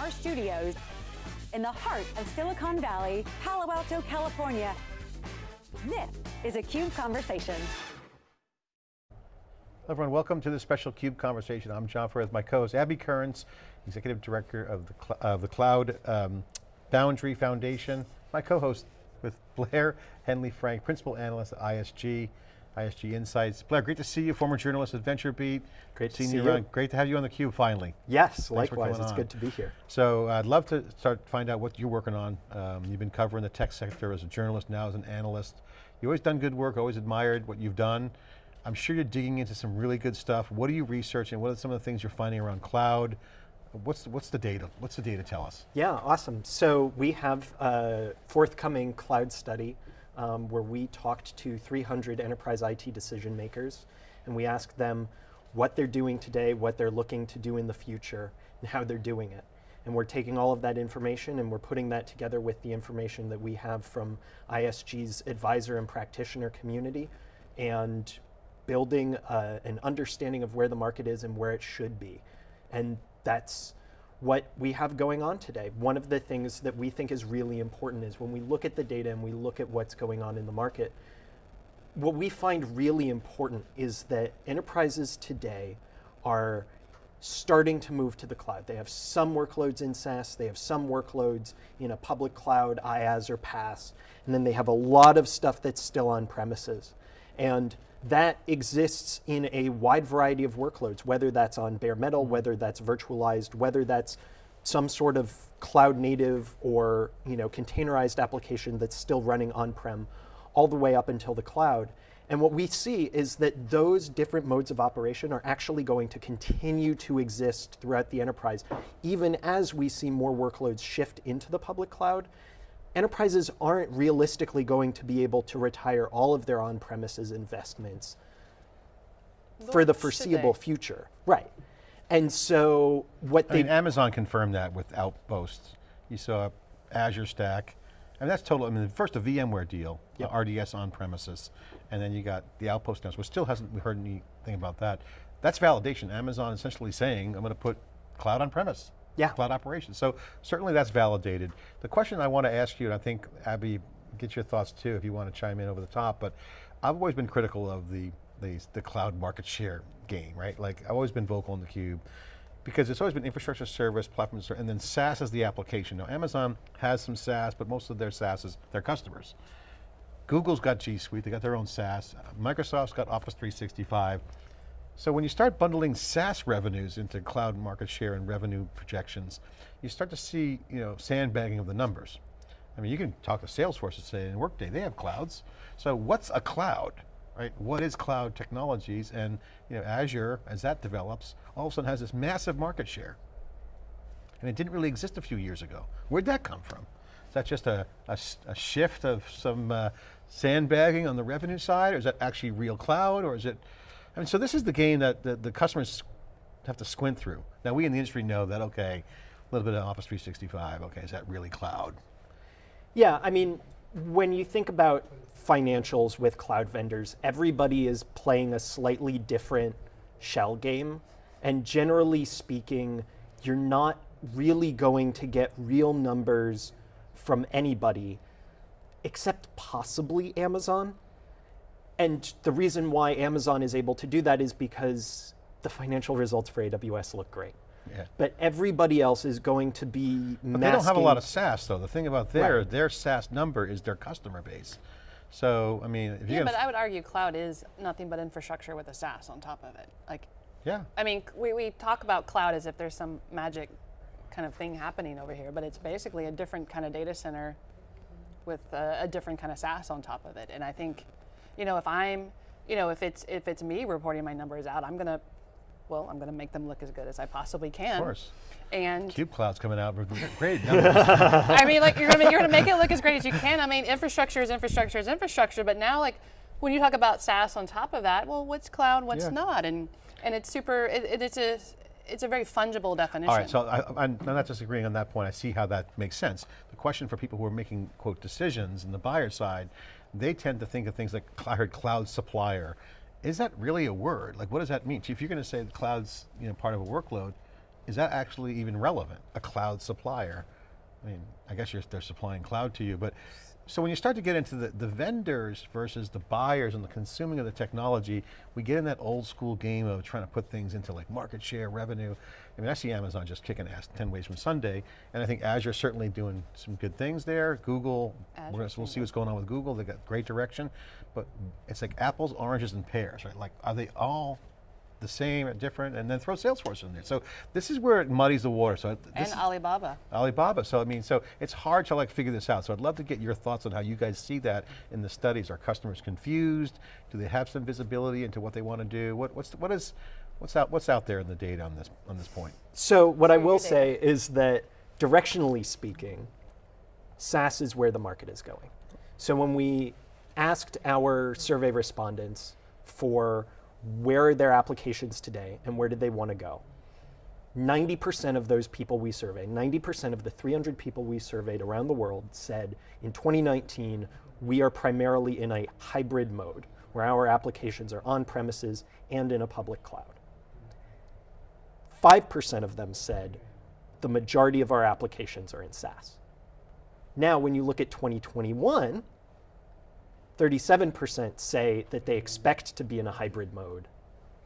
our studios in the heart of Silicon Valley, Palo Alto, California. This is a CUBE Conversation. Hello everyone, welcome to this special CUBE conversation. I'm John Furrier, my co-host Abby Kearns, Executive Director of the, of the Cloud um, Foundry Foundation. My co-host with Blair Hanley Frank, Principal Analyst at ISG. ISG Insights. Blair, great to see you, former journalist at VentureBeat. Great to see you. Around. Great to have you on theCUBE finally. Yes, Thanks likewise, it's on. good to be here. So I'd love to start find out what you're working on. Um, you've been covering the tech sector as a journalist, now as an analyst. You've always done good work, always admired what you've done. I'm sure you're digging into some really good stuff. What are you researching? What are some of the things you're finding around cloud? What's, what's the data? What's the data tell us? Yeah, awesome. So we have a forthcoming cloud study um, where we talked to 300 enterprise IT decision makers and we asked them what they're doing today, what they're looking to do in the future, and how they're doing it. And we're taking all of that information and we're putting that together with the information that we have from ISG's advisor and practitioner community and building uh, an understanding of where the market is and where it should be. And that's what we have going on today. One of the things that we think is really important is when we look at the data and we look at what's going on in the market, what we find really important is that enterprises today are starting to move to the cloud. They have some workloads in SaaS, they have some workloads in a public cloud, IaaS or PaaS, and then they have a lot of stuff that's still on premises. And that exists in a wide variety of workloads, whether that's on bare metal, mm-hmm. whether that's virtualized, whether that's some sort of cloud native or you know, containerized application that's still running on-prem, all the way up until the cloud. And what we see is that those different modes of operation are actually going to continue to exist throughout the enterprise, even as we see more workloads shift into the public cloud enterprises aren't realistically going to be able to retire all of their on-premises investments for the foreseeable future. Right. And so what I they- mean, Amazon confirmed that with Outposts. You saw Azure Stack. I mean, that's total, I mean, first a VMware deal, yep. RDS on premises, and then you got the Outpost now, which still hasn't heard anything about that. That's validation. Amazon essentially saying, I'm going to put cloud on premise yeah. cloud operations. So certainly that's validated. The question I want to ask you, and I think Abby, get your thoughts too if you want to chime in over the top, but I've always been critical of the, the, the cloud market share game, right? Like I've always been vocal in the cube because it's always been infrastructure service, platform and then SaaS is the application. Now Amazon has some SaaS, but most of their SaaS is their customers. Google's got G Suite, they got their own SaaS. Microsoft's got Office 365. So when you start bundling SaaS revenues into cloud market share and revenue projections, you start to see you know, sandbagging of the numbers. I mean, you can talk to Salesforce and say, in Workday, they have clouds. So what's a cloud, right? What is cloud technologies? And you know, Azure, as that develops, all of a sudden has this massive market share. And it didn't really exist a few years ago. Where'd that come from? Is that just a, a, a shift of some uh, sandbagging on the revenue side, or is that actually real cloud, or is it I mean, so this is the game that the, the customers have to squint through. Now we in the industry know that, okay, a little bit of Office 365, okay, is that really cloud? Yeah, I mean, when you think about financials with cloud vendors, everybody is playing a slightly different shell game. And generally speaking, you're not really going to get real numbers from anybody except possibly Amazon. And the reason why Amazon is able to do that is because the financial results for AWS look great. Yeah. But everybody else is going to be But they don't have a lot of SaaS though. The thing about their, right. their SaaS number is their customer base. So, I mean, Yeah, but I would argue cloud is nothing but infrastructure with a SaaS on top of it. Like, yeah. I mean, we, we talk about cloud as if there's some magic kind of thing happening over here, but it's basically a different kind of data center with a, a different kind of SaaS on top of it. And I think you know, if I'm, you know, if it's if it's me reporting my numbers out, I'm gonna, well, I'm gonna make them look as good as I possibly can. Of course. And Cube Cloud's coming out with great numbers. I mean, like you're gonna you're gonna make it look as great as you can. I mean, infrastructure is infrastructure is infrastructure, but now like when you talk about SaaS on top of that, well, what's cloud, what's yeah. not, and and it's super. It, it's a it's a very fungible definition. All right, so I, am not disagreeing on that point. I see how that makes sense. The question for people who are making, quote, decisions in the buyer side they tend to think of things like, I heard cloud supplier. Is that really a word? Like what does that mean? If you're going to say the cloud's you know, part of a workload, is that actually even relevant, a cloud supplier? I mean, I guess they're supplying cloud to you, but so when you start to get into the, the vendors versus the buyers and the consuming of the technology, we get in that old school game of trying to put things into like market share, revenue. I mean, I see Amazon just kicking ass 10 ways from Sunday, and I think Azure certainly doing some good things there. Google, we'll see what's going on with Google, they got great direction, but it's like apples, oranges, and pears, right? Like, are they all the same, uh, different, and then throw Salesforce in there. So this is where it muddies the water. So and Alibaba. Alibaba. So I mean, so it's hard to like figure this out. So I'd love to get your thoughts on how you guys see that in the studies. Are customers confused? Do they have some visibility into what they want to do? What, what's what is what's out what's out there in the data on this on this point? So what I will say is that directionally speaking, SaaS is where the market is going. So when we asked our survey respondents for where are their applications today and where did they want to go? 90% of those people we surveyed, 90% of the 300 people we surveyed around the world said in 2019, we are primarily in a hybrid mode where our applications are on premises and in a public cloud. 5% of them said the majority of our applications are in SaaS. Now, when you look at 2021, 37% say that they expect to be in a hybrid mode.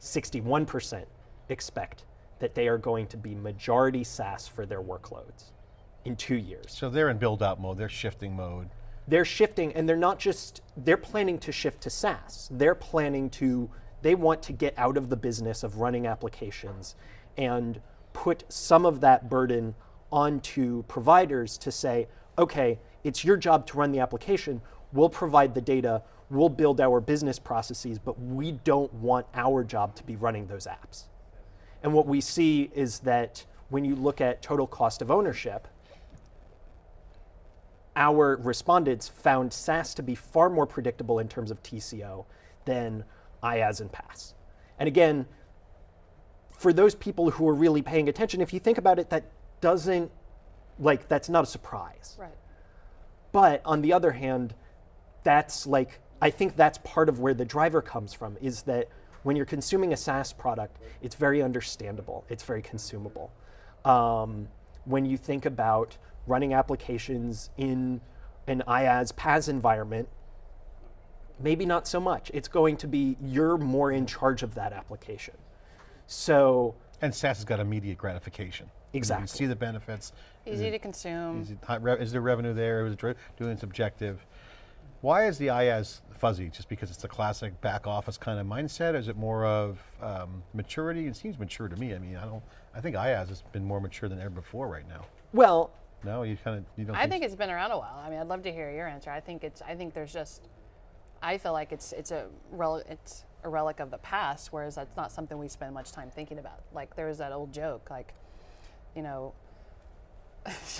61% expect that they are going to be majority SaaS for their workloads in two years. So they're in build out mode, they're shifting mode. They're shifting and they're not just, they're planning to shift to SaaS. They're planning to, they want to get out of the business of running applications and put some of that burden onto providers to say, okay, it's your job to run the application, We'll provide the data, we'll build our business processes, but we don't want our job to be running those apps. And what we see is that when you look at total cost of ownership, our respondents found SaaS to be far more predictable in terms of TCO than IaaS and PaaS. And again, for those people who are really paying attention, if you think about it, that doesn't, like, that's not a surprise. Right. But on the other hand, that's like, I think that's part of where the driver comes from is that when you're consuming a SaaS product, it's very understandable, it's very consumable. Um, when you think about running applications in an IaaS PaaS environment, maybe not so much. It's going to be you're more in charge of that application. So and SaaS has got immediate gratification. Exactly. You see the benefits. Easy to consume. Is, it, is there revenue there? Is it doing its objective? Why is the IaaS fuzzy? Just because it's a classic back office kind of mindset? Is it more of um, maturity? It seems mature to me. I mean, I don't. I think IaaS has been more mature than ever before right now. Well, no, you kind of you don't. I think, think it's been around a while. I mean, I'd love to hear your answer. I think it's. I think there's just. I feel like it's it's a rel, it's a relic of the past, whereas that's not something we spend much time thinking about. Like there was that old joke, like, you know,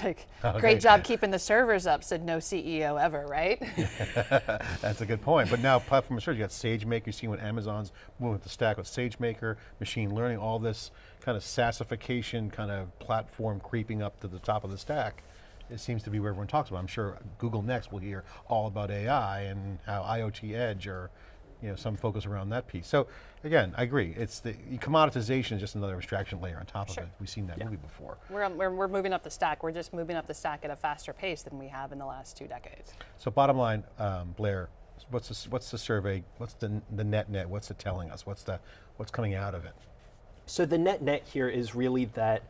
like, oh, okay. great job keeping the servers up, said no CEO ever, right? That's a good point. But now platform as you got SageMaker, you see what Amazon's moving the stack with SageMaker, machine learning, all this kind of SaaSification kind of platform creeping up to the top of the stack. It seems to be where everyone talks about. I'm sure Google Next will hear all about AI and how IoT Edge or you know, some focus around that piece. So again, I agree. It's the commoditization is just another abstraction layer on top sure. of it. We've seen that yeah. movie before. We're, we're, we're moving up the stack. We're just moving up the stack at a faster pace than we have in the last two decades. So bottom line, um, Blair, what's the, what's the survey? What's the, the net net? What's it telling us? What's the what's coming out of it? So the net net here is really that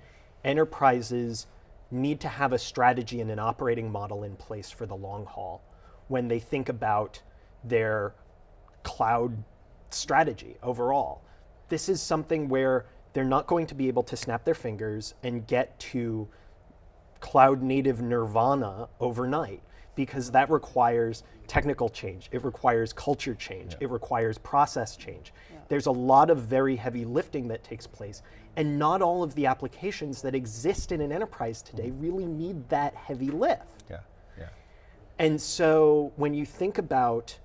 enterprises need to have a strategy and an operating model in place for the long haul when they think about their cloud strategy overall. This is something where they're not going to be able to snap their fingers and get to cloud native nirvana overnight because that requires technical change. It requires culture change. Yeah. It requires process change. Yeah. There's a lot of very heavy lifting that takes place. And not all of the applications that exist in an enterprise today mm-hmm. really need that heavy lift. Yeah, yeah. And so when you think about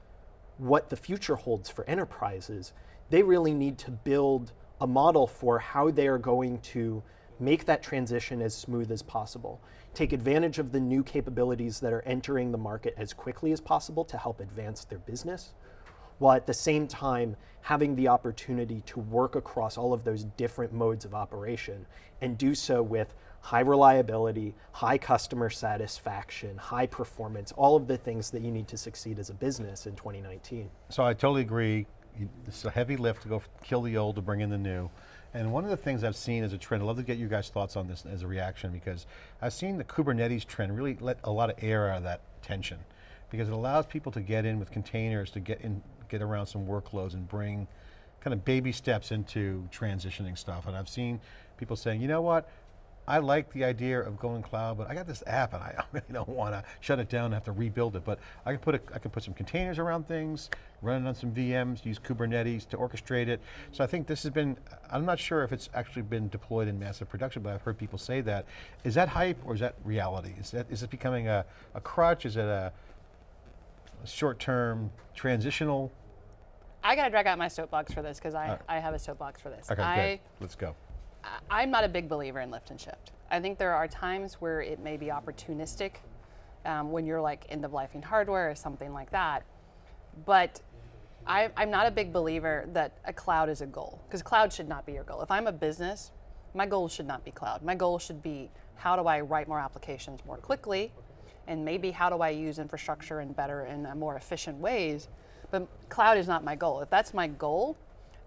what the future holds for enterprises, they really need to build a model for how they are going to make that transition as smooth as possible. Take advantage of the new capabilities that are entering the market as quickly as possible to help advance their business, while at the same time having the opportunity to work across all of those different modes of operation and do so with high reliability, high customer satisfaction, high performance, all of the things that you need to succeed as a business in 2019. So I totally agree. It's a heavy lift to go kill the old to bring in the new. And one of the things I've seen as a trend, I'd love to get you guys' thoughts on this as a reaction because I've seen the Kubernetes trend really let a lot of air out of that tension because it allows people to get in with containers to get in, get around some workloads and bring kind of baby steps into transitioning stuff. And I've seen people saying, you know what, I like the idea of going cloud, but I got this app and I really don't want to shut it down and have to rebuild it. But I can put a, I can put some containers around things, run it on some VMs, use Kubernetes to orchestrate it. So I think this has been, I'm not sure if it's actually been deployed in massive production, but I've heard people say that. Is that hype or is that reality? Is that is it becoming a, a crutch? Is it a, a short-term transitional? I got to drag out my soapbox for this because I, I have a soapbox for this. Okay, I, good. Let's go. I- I'm not a big believer in lift and shift. I think there are times where it may be opportunistic um, when you're like end of lifing hardware or something like that. But I, I'm not a big believer that a cloud is a goal because cloud should not be your goal. If I'm a business, my goal should not be cloud. My goal should be how do I write more applications more quickly and maybe how do I use infrastructure in better and uh, more efficient ways. But cloud is not my goal. If that's my goal,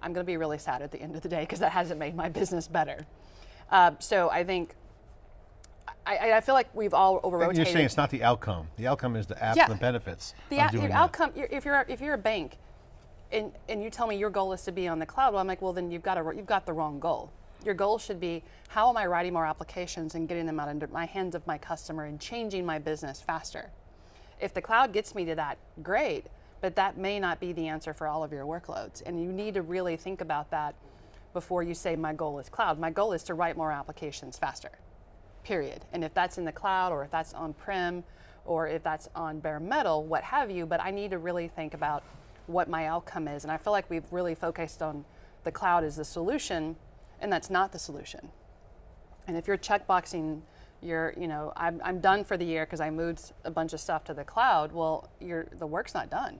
I'm going to be really sad at the end of the day because that hasn't made my business better. Uh, so I think I, I feel like we've all over rotated. You're saying it's not the outcome. The outcome is the apps Yeah. the benefits the of out- doing your that. outcome. You're, if you're if you're a bank, and and you tell me your goal is to be on the cloud, well, I'm like, well, then you've got a, you've got the wrong goal. Your goal should be how am I writing more applications and getting them out into my hands of my customer and changing my business faster. If the cloud gets me to that, great. But that may not be the answer for all of your workloads, and you need to really think about that before you say my goal is cloud. My goal is to write more applications faster period. And if that's in the cloud or if that's on prem or if that's on bare metal, what have you, but I need to really think about what my outcome is. And I feel like we've really focused on the cloud as the solution, and that's not the solution. And if you're checkboxing, you're, you know, I'm, I'm done for the year because I moved a bunch of stuff to the cloud. Well, you're, the work's not done.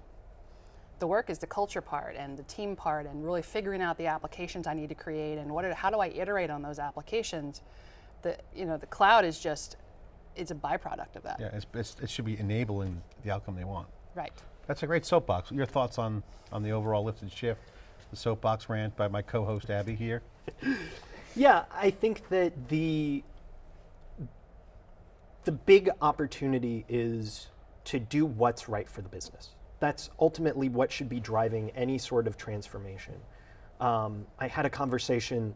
The work is the culture part and the team part, and really figuring out the applications I need to create and what, are, how do I iterate on those applications. The, you know, the cloud is just, it's a byproduct of that. Yeah, it's, it's, it should be enabling the outcome they want. Right. That's a great soapbox. Your thoughts on, on the overall lift and shift, the soapbox rant by my co-host Abby here? Yeah, I think that the the big opportunity is to do what's right for the business. That's ultimately what should be driving any sort of transformation. Um, I had a conversation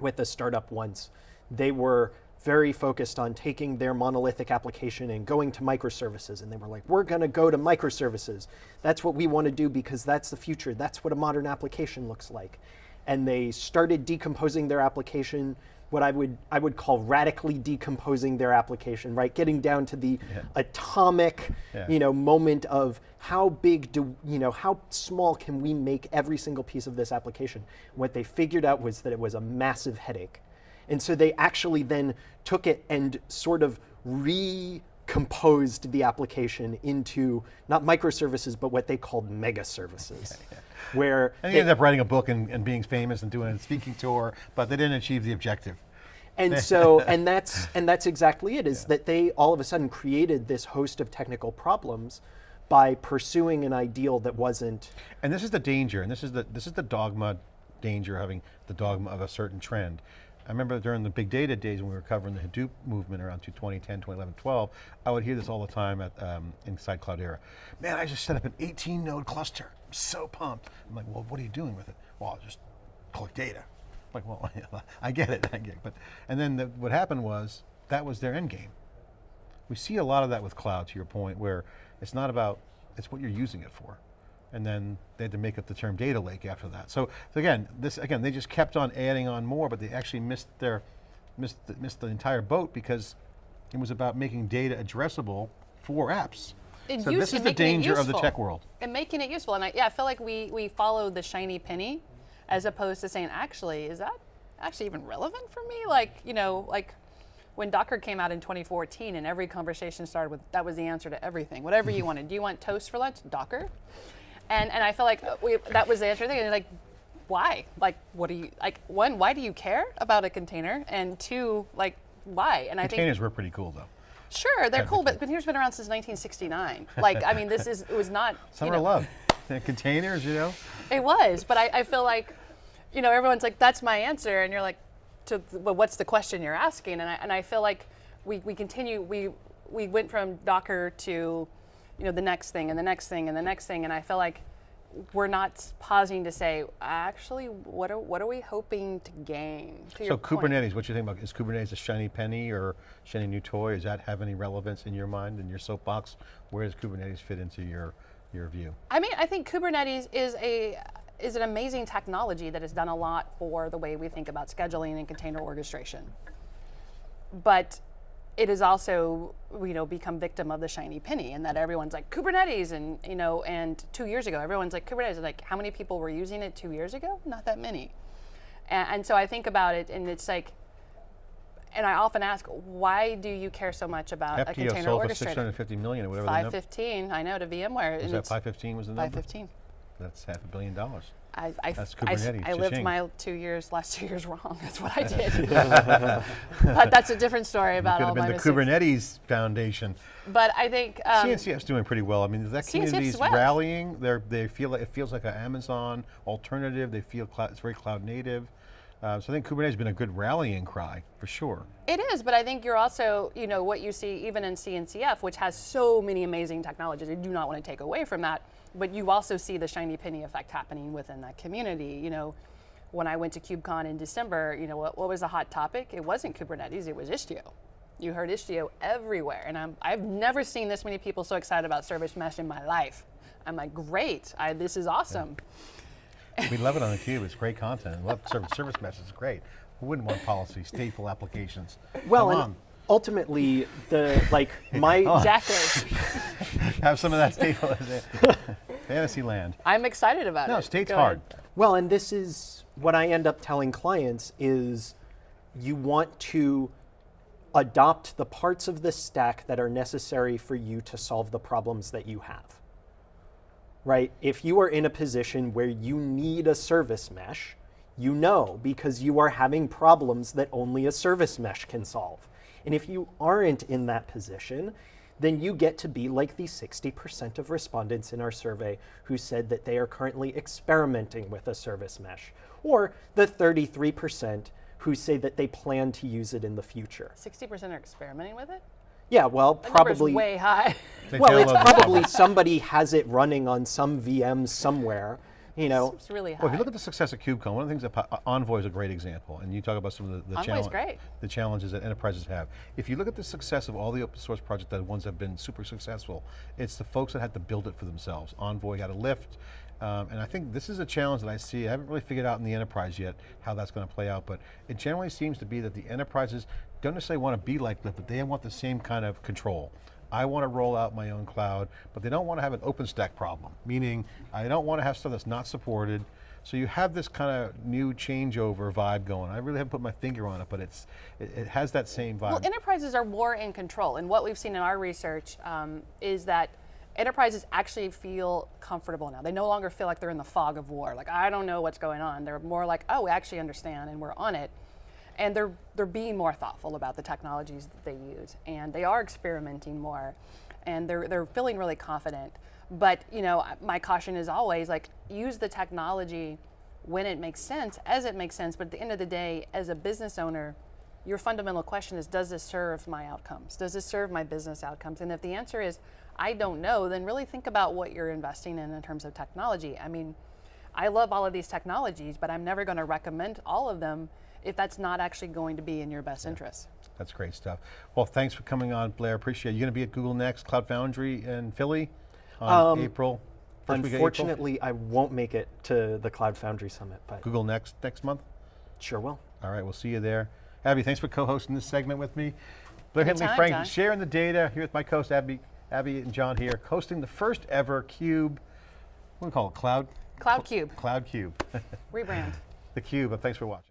with a startup once. They were very focused on taking their monolithic application and going to microservices. And they were like, we're going to go to microservices. That's what we want to do because that's the future. That's what a modern application looks like. And they started decomposing their application, what I would, I would call radically decomposing their application, right? Getting down to the atomic, Yeah. you know, moment of how big do, you know, how small can we make every single piece of this application? What they figured out was that it was a massive headache. And so they actually then took it and sort of recomposed the application into not microservices, but what they called mega services. Where And they- he ended up writing a book and, and being famous and doing a speaking tour, but they didn't achieve the objective. and so and that's and that's exactly it is that they all of a sudden created this host of technical problems by pursuing an ideal that wasn't And this is the danger, and this is the this is the dogma danger of having the dogma of a certain trend. I remember during the big data days when we were covering the Hadoop movement around 2010, 2011, 12, I would hear this all the time at um, inside Cloudera. Man, I just set up an 18 node cluster. I'm so pumped. I'm like, well, what are you doing with it? Well, just collect data. I'm like, well, I get it, I get it. But, and then the, what happened was that was their end game. We see a lot of that with cloud, to your point, where it's not about, it's what you're using it for. And then they had to make up the term data lake after that. So, so again, this again, they just kept on adding on more, but they actually missed their, missed the, missed the entire boat because it was about making data addressable for apps. And so this is the it danger of the tech world. and making it useful. And I, yeah, I feel like we we follow the shiny penny, as opposed to saying, actually, is that actually even relevant for me? Like, you know, like when Docker came out in 2014, and every conversation started with that was the answer to everything. Whatever you wanted. Do you want toast for lunch? Docker. And and I felt like uh, we, that was the answer thing. And like, why? Like, what do you like? One, why do you care about a container? And two, like, why? And I think Containers were pretty cool though. Sure, they're cool, but containers been around since 1969. Like, I mean, this is it was not. you Summer know, love. The containers, you know? It was, but I, I feel like, you know, everyone's like, "That's my answer," and you're like, "To well, what's the question you're asking?" And I and I feel like we we continue we we went from Docker to, you know, the next thing and the next thing and the next thing, and I feel like we're not pausing to say, actually, what are what are we hoping to gain? To So your point. Kubernetes, what you think about, is Kubernetes a shiny penny or shiny new toy? Does that have any relevance in your mind, in your soapbox? Where does Kubernetes fit into your, your view? I mean, I think Kubernetes is a is an amazing technology that has done a lot for the way we think about scheduling and container orchestration. But it has also, you know, become victim of the shiny penny, and that everyone's like Kubernetes, and you know, and two years ago, everyone's like Kubernetes. Like, how many people were using it two years ago? Not that many. And, and so I think about it, and it's like, and I often ask, why do you care so much about Heptio container sold for 650 million or whatever the number. 515, I know, to VMware. Was that 515 was the number? 515. That's half a billion dollars. I, I, That's Kubernetes, I lived my two years, last two years wrong. That's what I did. but that's a different story about Could all have been the. Kubernetes Foundation. But I think um, CNCF's doing pretty well. I mean, that CNCF's community's well. rallying. They're, they feel like, it feels like an Amazon alternative. They feel cloud, it's very cloud native. Uh, so I think Kubernetes has been a good rallying cry, for sure. it is. But I think you're also, you know, what you see even in CNCF, which has so many amazing technologies. I do not want to take away from that. But you also see the shiny penny effect happening within that community. You know, when I went to KubeCon in December, you know, what, what was the hot topic? It wasn't Kubernetes, it was Istio. You heard Istio everywhere. And I'm, I've never seen this many people so excited about Service Mesh in my life. I'm like, great, I, this is awesome. We love it on theCUBE, it's great content. I love service, service mesh, it's great. Who wouldn't want policy, stateful applications? Well, Come and on, ultimately, the like my Exactly. have some of that stateful, fantasy land. I'm excited about it. No, state's Go hard. ahead. Well, and this is what I end up telling clients is you want to adopt the parts of the stack that are necessary for you to solve the problems that you have. Right? If you are in a position where you need a service mesh, you know because you are having problems that only a service mesh can solve. And if you aren't in that position, then you get to be like the 60% of respondents in our survey who said that they are currently experimenting with a service mesh, or the 33% who say that they plan to use it in the future. 60% are experimenting with it? Yeah, well, That probably. way high. Well, it's probably somebody has it running on some VM somewhere. You know, it's really high. Well, if you look at the success of KubeCon, one of the things that Envoy is a great example, and you talk about some of the, the, Envoy's challenge- great. the challenges that enterprises have. If you look at the success of all the open source projects, the ones that have been super successful, it's the folks that had to build it for themselves. Envoy got a lift, um, and I think this is a challenge that I see. I haven't really figured out in the enterprise yet how that's going to play out, but it generally seems to be that the enterprises don't necessarily want to be like Lyft, but they want the same kind of control. I want to roll out my own cloud, but they don't want to have an OpenStack problem, meaning I don't want to have stuff that's not supported. So you have this kind of new changeover vibe going. I really haven't put my finger on it, but it's it, it has that same vibe. Well, enterprises are more in control, and what we've seen in our research um, is that enterprises actually feel comfortable now. They no longer feel like they're in the fog of war. Like I don't know what's going on. They're more like, oh, we actually understand, and we're on it. And they're they're being more thoughtful about the technologies that they use, and they are experimenting more, and they're they're feeling really confident. But you know, my caution is always like use the technology when it makes sense, as it makes sense. But at the end of the day, as a business owner, your fundamental question is does this serve my outcomes does this serve my business outcomes and if the answer is i don't know then really think about what you're investing in in terms of technology i mean i love all of these technologies but i'm never going to recommend all of them if that's not actually going to be in your best interest That's great stuff. Well, thanks for coming on, Blair. Appreciate it. You're going to be at Google Next, Cloud Foundry in Philly on um, April. First week of April? unfortunately, I won't make it to the Cloud Foundry Summit, but Google Next next month. sure will. All right, we'll see you there. Abby, thanks for co-hosting this segment with me. Blair Hanley Anytime, Frank John. sharing the data here with my co-host Abby, Abby and John here, hosting the first ever Cube. What do we call it? Cloud. Cloud cube Cloud Cube. rebrand the Cube. But thanks for watching.